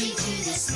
Gigi the